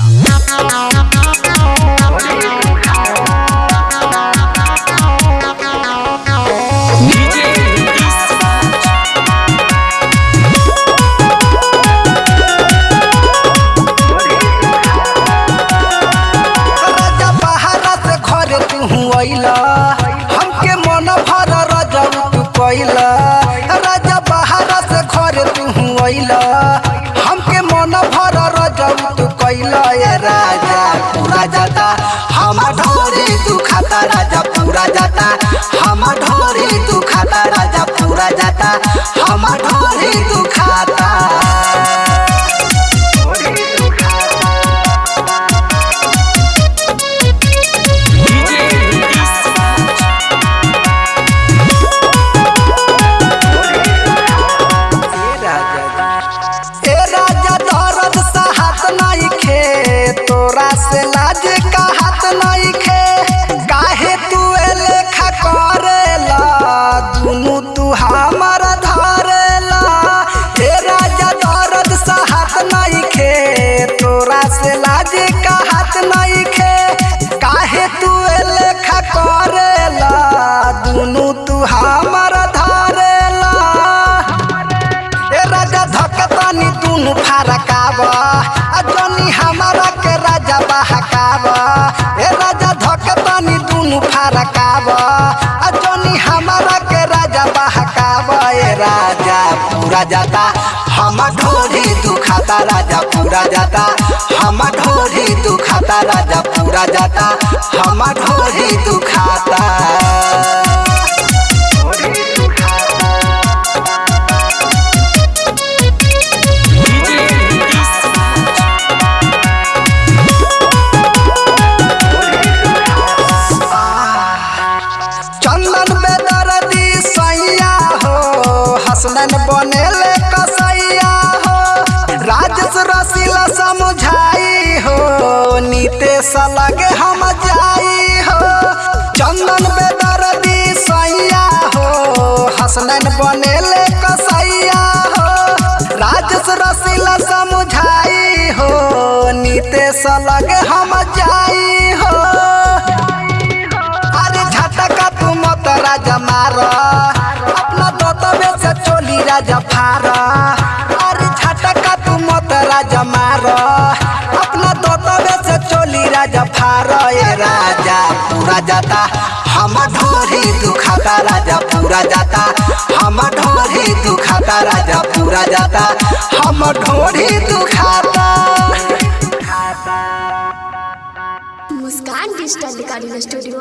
राजा धकतानी दुनु फारकाब आ जनी हमारा के राजा बहकाब। ए राजा पूरा जाता। हम ढोरी दुखाता, राजा पूरा जाता। हम ढोरी दुखाता, राजा पूरा जाता। हम ढोरी दुखाता। समझाई हो नीतेश लगे हम जाई हो। चंदन बेदर्दी सैया हो, हसनन बनेले कसैया हो। राजेश रसीला समझाई हो नीतेश लगे हम जाई हो। अरे झटका तू मत राजा मार, अपना दोतबे से चोली राजा फार जाता। हम ढोरे दुखाता राजा, पूरा जाता। हम ढोरे दुखाता राजा, पूरा जाता। हम ढोरे दुखाता। मुस्कान डिजिटल रिकॉर्डिंग स्टूडियो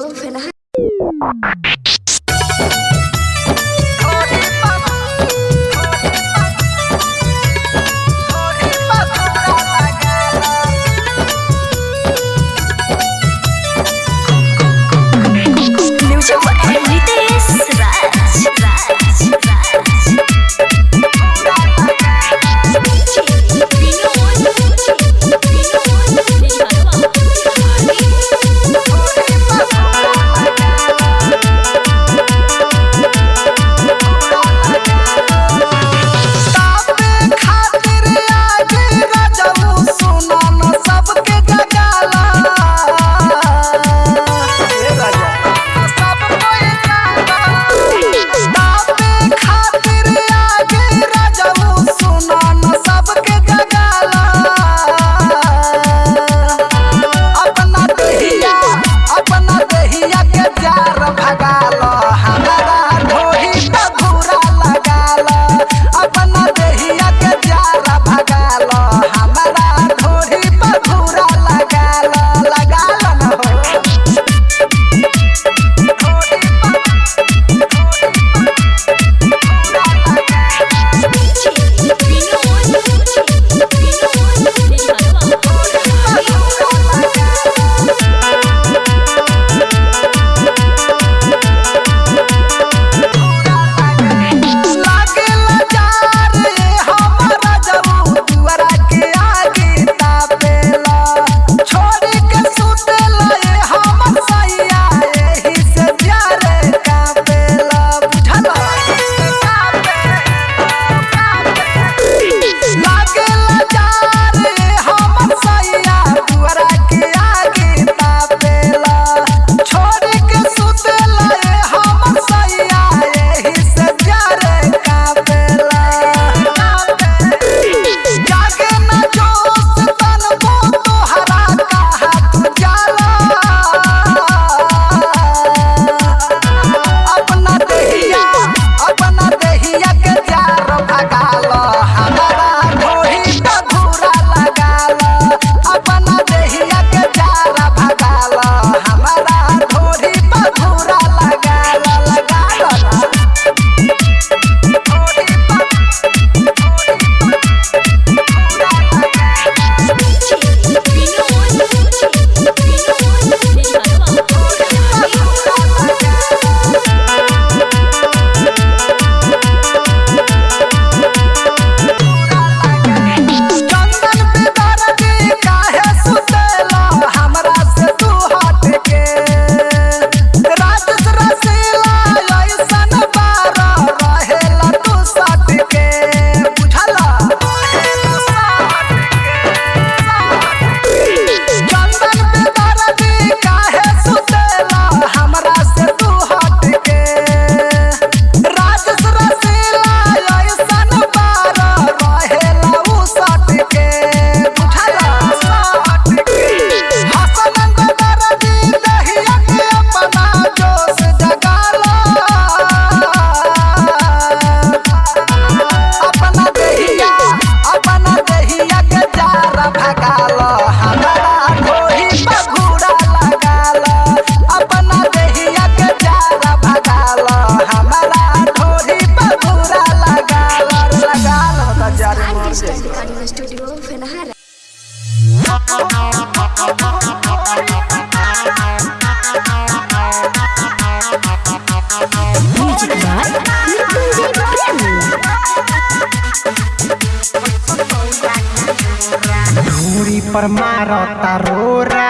पर मारता रोरा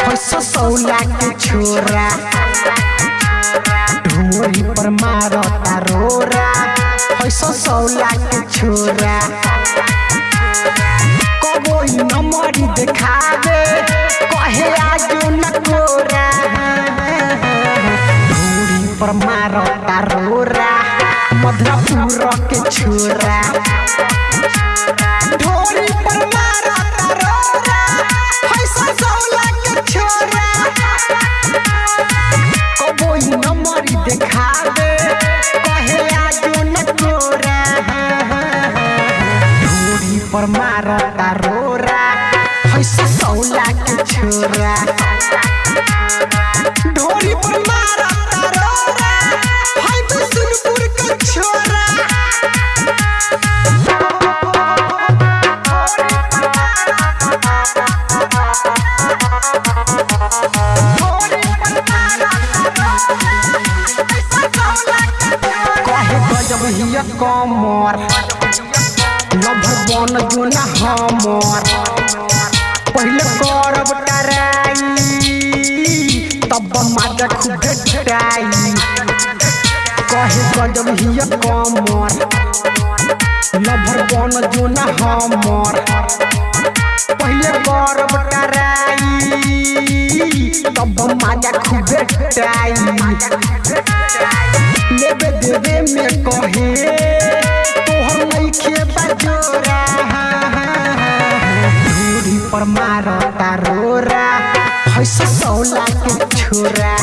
फैसो सौला के छोरा ढोरी पर मारता रोरा फैसो सौला के छोरा कबोई नमरी देखावे कहे आजो न कोरा ढोरी पर मारता रोरा मधुरापुर के छोरा हिया कमर। नभ बन जुना हमर। पहले करब टराई तब माजा खुद ढटाई कहे गजब हिया कमर। नभ बन जुना हमर। पहले करब टराई तब माजा खूब ढटाई लेबे देवे में कहे, तोहर नइखे बजोरा धूरी पर मारता रोरा हैसे सौला के छोरा।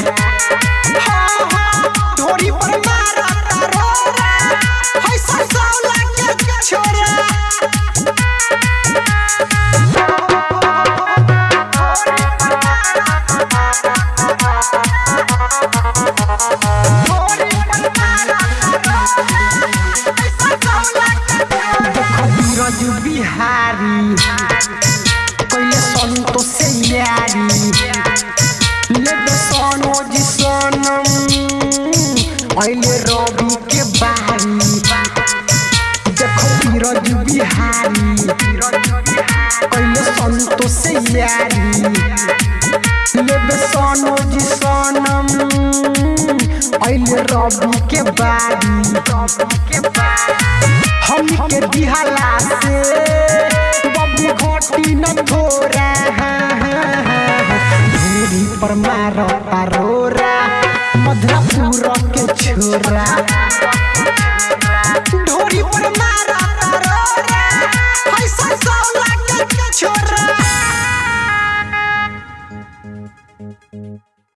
देखो बिहारी। कैले संतोष से यारी। सनम। ऐले रवि के बारी। हम के दिहला से बबू घोटी न थोरा। धूरी पर मारता रोरा मधुरापुर के छोरा। मारा